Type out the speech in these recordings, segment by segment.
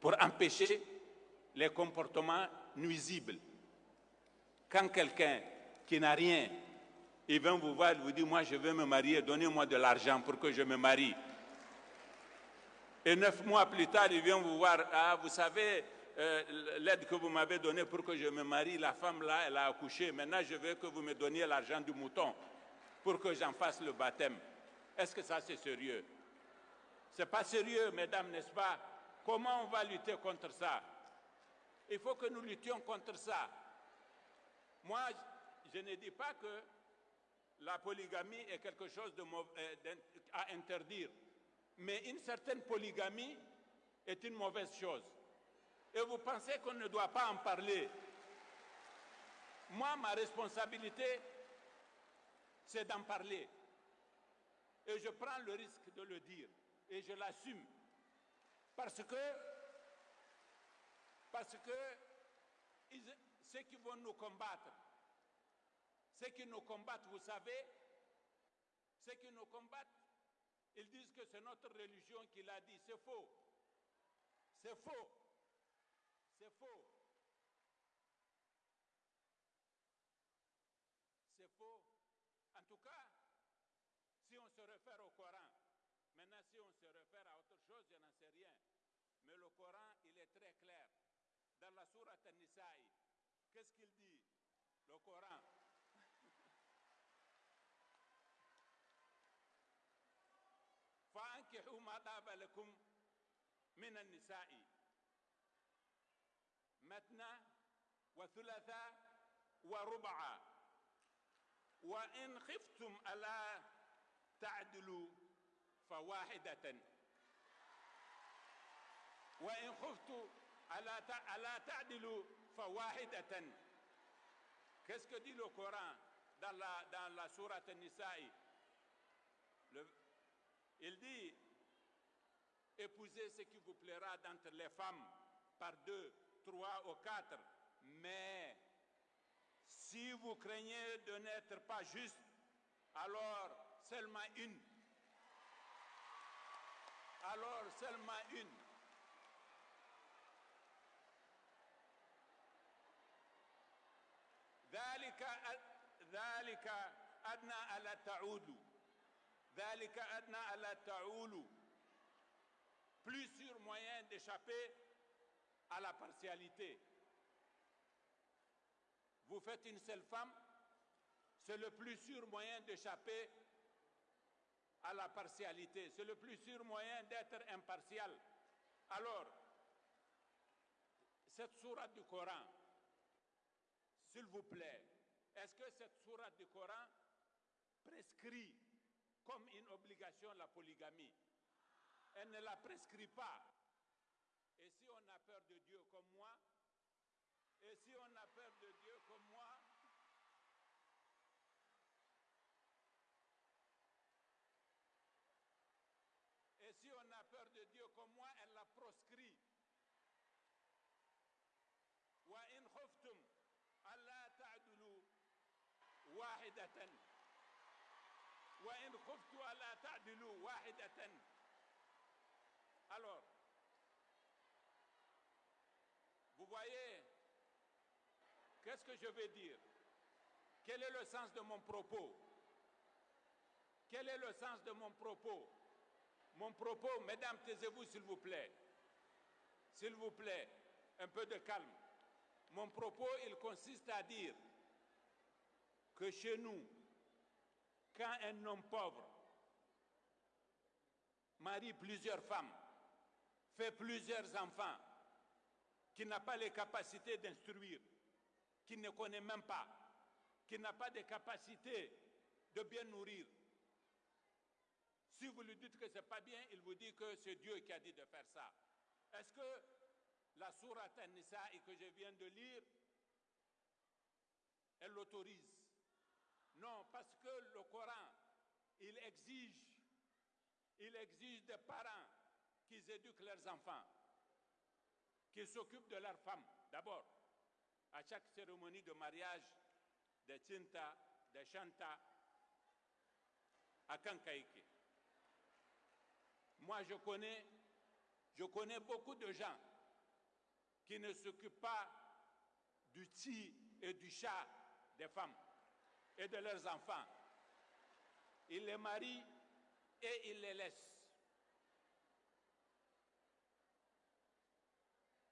pour empêcher les comportements nuisibles. Quand quelqu'un qui n'a rien, il vient vous voir, il vous dit, moi je veux me marier, donnez-moi de l'argent pour que je me marie. Et neuf mois plus tard, il vient vous voir, ah, vous savez, euh, l'aide que vous m'avez donnée pour que je me marie, la femme là, elle a accouché. Maintenant, je veux que vous me donniez l'argent du mouton pour que j'en fasse le baptême. Est-ce que ça, c'est sérieux? C'est pas sérieux, mesdames, n'est-ce pas? Comment on va lutter contre ça? Il faut que nous luttions contre ça. Moi, je ne dis pas que la polygamie est quelque chose euh, à interdire, mais une certaine polygamie est une mauvaise chose et vous pensez qu'on ne doit pas en parler? Moi, ma responsabilité, c'est d'en parler. Et je prends le risque de le dire. Et je l'assume. Parce que, parce que ceux qui vont nous combattre, ceux qui nous combattent, vous savez, ceux qui nous combattent, ils disent que c'est notre religion qui l'a dit. C'est faux. C'est faux. C'est faux. C'est faux. En tout cas, si on se réfère au Coran, maintenant si on se réfère à autre chose, je n'en sais rien. Mais le Coran, il est très clair. Dans la sourate An-Nisa'i, qu'est-ce qu'il dit Le Coran. فانكحوا ما طاب لكم من النساء مثنى وثلاثة وربعا وإن خفتم ألا تعدلوا فواحدة وإن خفتم ألا تعدلوا فواحدة Qu'est-ce que dit le Coran dans la, dans la sourate Nisa'i Il dit Épousez ce qui vous plaira d'entre les femmes par deux trois ou quatre. Mais si vous craignez de n'être pas juste, alors seulement une. Alors seulement une. ذلك ذلك أدنى ألا تعودوا ذلك أدنى ألا تعولوا plus sûr moyen d'échapper à la partialité. Vous faites une seule femme, c'est le plus sûr moyen d'échapper à la partialité. C'est le plus sûr moyen d'être impartial. Alors, cette sourate du Coran, s'il vous plaît, est-ce que cette sourate du Coran prescrit comme une obligation la polygamie? Elle ne la prescrit pas. Et si on a peur de Dieu comme moi, et si on a peur de Dieu qu'est-ce que je veux dire? Quel est le sens de mon propos? Quel est le sens de mon propos? Mon propos, mesdames, taisez-vous s'il vous plaît. S'il vous plaît, un peu de calme. Mon propos, il consiste à dire que chez nous, quand un homme pauvre marie plusieurs femmes, fait plusieurs enfants, qui n'a pas les capacités d'instruire, qui ne connaît même pas, qui n'a pas de capacité de bien nourrir. Si vous lui dites que ce n'est pas bien, il vous dit que c'est Dieu qui a dit de faire ça. Est-ce que la sourate An-Nisa que je viens de lire, elle l'autorise? Non, parce que le Coran, il exige, il exige des parents qu'ils éduquent leurs enfants qu'ils s'occupent de leurs femmes, d'abord. À chaque cérémonie de mariage, de Tinta, de Chanta, à Kankaike. Moi, je connais, je connais beaucoup de gens qui ne s'occupent pas du ti et du chat des femmes et de leurs enfants. Ils les marient et ils les laissent.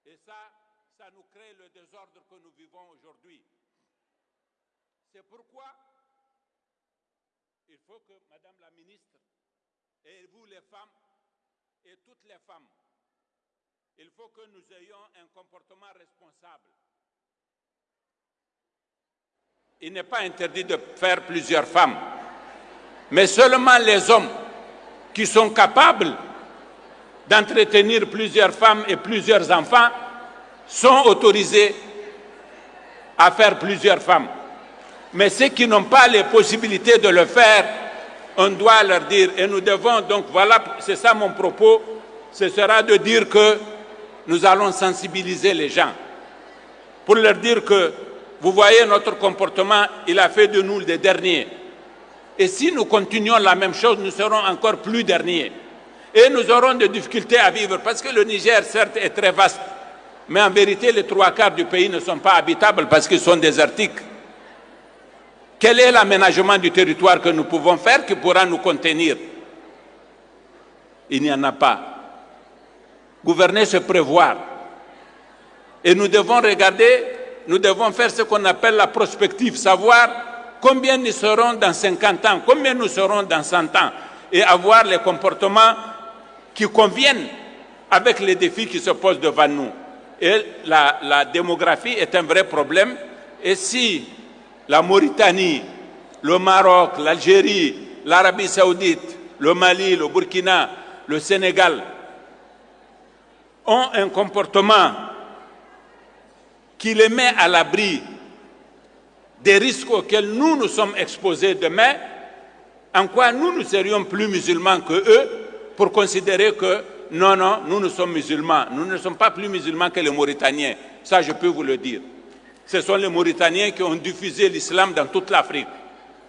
Et ça, ça nous crée le désordre que nous vivons aujourd'hui. C'est pourquoi il faut que Madame la ministre et vous les femmes et toutes les femmes, il faut que nous ayons un comportement responsable. Il n'est pas interdit de faire plusieurs femmes, mais seulement les hommes qui sont capables d'entretenir plusieurs femmes et plusieurs enfants sont autorisés à faire plusieurs femmes. Mais ceux qui n'ont pas les possibilités de le faire, on doit leur dire, et nous devons, donc voilà, c'est ça mon propos, ce sera de dire que nous allons sensibiliser les gens pour leur dire que, vous voyez, notre comportement, il a fait de nous les derniers. Et si nous continuons la même chose, nous serons encore plus derniers. Et nous aurons des difficultés à vivre, parce que le Niger, certes, est très vaste, mais en vérité, les trois quarts du pays ne sont pas habitables parce qu'ils sont désertiques. Quel est l'aménagement du territoire que nous pouvons faire qui pourra nous contenir? Il n'y en a pas. Gouverner, c'est prévoir. Et nous devons regarder, nous devons faire ce qu'on appelle la prospective, savoir combien nous serons dans 50 ans, combien nous serons dans 100 ans, et avoir les comportements qui conviennent avec les défis qui se posent devant nous. Et la, démographie est un vrai problème. Et si la Mauritanie, le Maroc, l'Algérie, l'Arabie saoudite, le Mali, le Burkina, le Sénégal ont un comportement qui les met à l'abri des risques auxquels nous nous sommes exposés demain, en quoi nous, nous serions plus musulmans que eux pour considérer que non, non, nous, nous sommes musulmans. Nous ne sommes pas plus musulmans que les Mauritaniens. Ça, je peux vous le dire. Ce sont les Mauritaniens qui ont diffusé l'islam dans toute l'Afrique.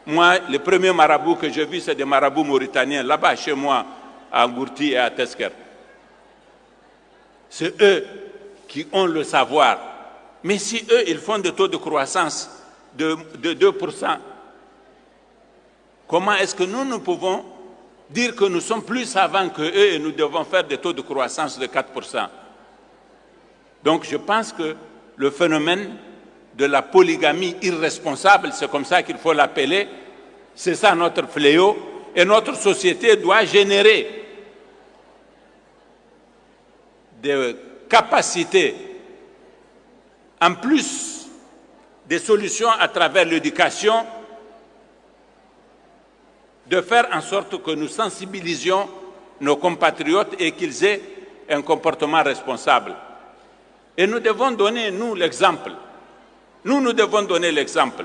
Moi, les premiers marabouts que j'ai vus, c'est des marabouts mauritaniens, là-bas, chez moi, à Gourti et à Tesker. C'est eux qui ont le savoir. Mais si eux, ils font des taux de croissance de 2%, comment est-ce que nous, nous pouvons dire que nous sommes plus savants que eux et nous devons faire des taux de croissance de 4%. Donc je pense que le phénomène de la polygamie irresponsable, c'est comme ça qu'il faut l'appeler, c'est ça notre fléau, et notre société doit générer des capacités, en plus des solutions à travers l'éducation, de faire en sorte que nous sensibilisions nos compatriotes et qu'ils aient un comportement responsable. Et nous devons donner, nous, l'exemple. Nous, nous devons donner l'exemple.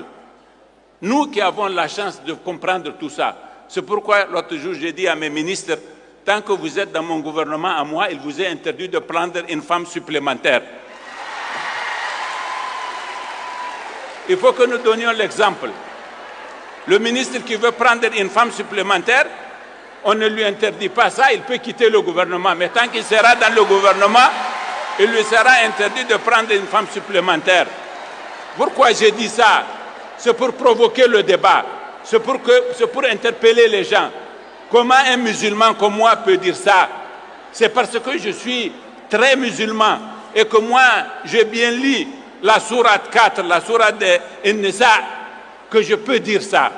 Nous qui avons la chance de comprendre tout ça. C'est pourquoi l'autre jour, j'ai dit à mes ministres, tant que vous êtes dans mon gouvernement, à moi, il vous est interdit de prendre une femme supplémentaire. Il faut que nous donnions l'exemple. Le ministre qui veut prendre une femme supplémentaire, on ne lui interdit pas ça, il peut quitter le gouvernement. Mais tant qu'il sera dans le gouvernement, il lui sera interdit de prendre une femme supplémentaire. Pourquoi j'ai dit ça? C'est pour provoquer le débat, c'est pour, interpeller les gens. Comment un musulman comme moi peut dire ça? C'est parce que je suis très musulman et que moi, j'ai bien lu la sourate 4, la sourate de Nisa, que je peux dire ça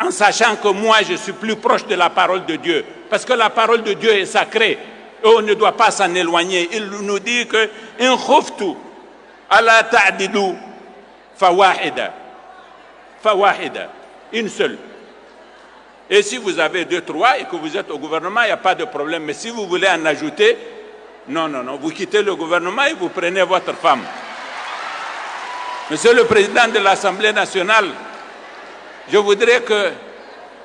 en sachant que moi je suis plus proche de la parole de Dieu. Parce que la parole de Dieu est sacrée et on ne doit pas s'en éloigner. Il nous dit que in khuftu ala ta'dilu fawahida. Fawahida. Une seule. Et si vous avez deux, trois et que vous êtes au gouvernement, il n'y a pas de problème. Mais si vous voulez en ajouter, non, non, non, vous quittez le gouvernement et vous prenez votre femme. Monsieur le Président de l'Assemblée nationale, je voudrais que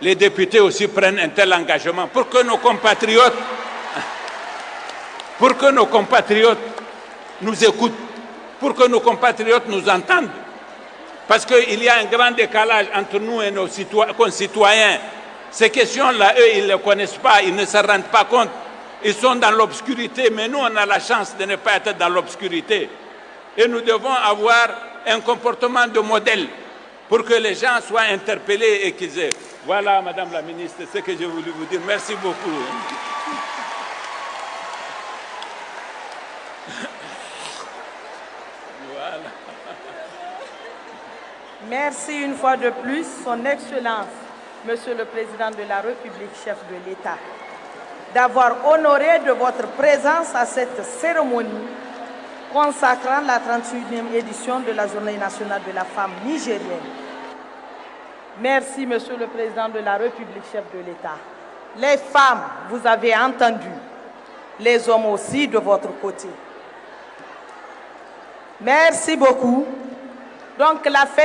les députés aussi prennent un tel engagement pour que nos compatriotes, pour que nos compatriotes nous écoutent, pour que nos compatriotes nous entendent. Parce qu'il y a un grand décalage entre nous et nos concitoyens. Ces questions-là, eux, ils ne les connaissent pas, ils ne se rendent pas compte. Ils sont dans l'obscurité, mais nous, on a la chance de ne pas être dans l'obscurité. Et nous devons avoir un comportement de modèle pour que les gens soient interpellés et qu'ils aient. Voilà, Madame la Ministre, ce que j'ai voulu vous dire. Merci beaucoup. Merci une fois de plus, Son Excellence, Monsieur le Président de la République, chef de l'État, d'avoir honoré de votre présence à cette cérémonie consacrant la 38e édition de la Journée nationale de la femme nigérienne. Merci, Monsieur le Président de la République, chef de l'État. Les femmes, vous avez entendu, les hommes aussi de votre côté. Merci beaucoup. Donc la fête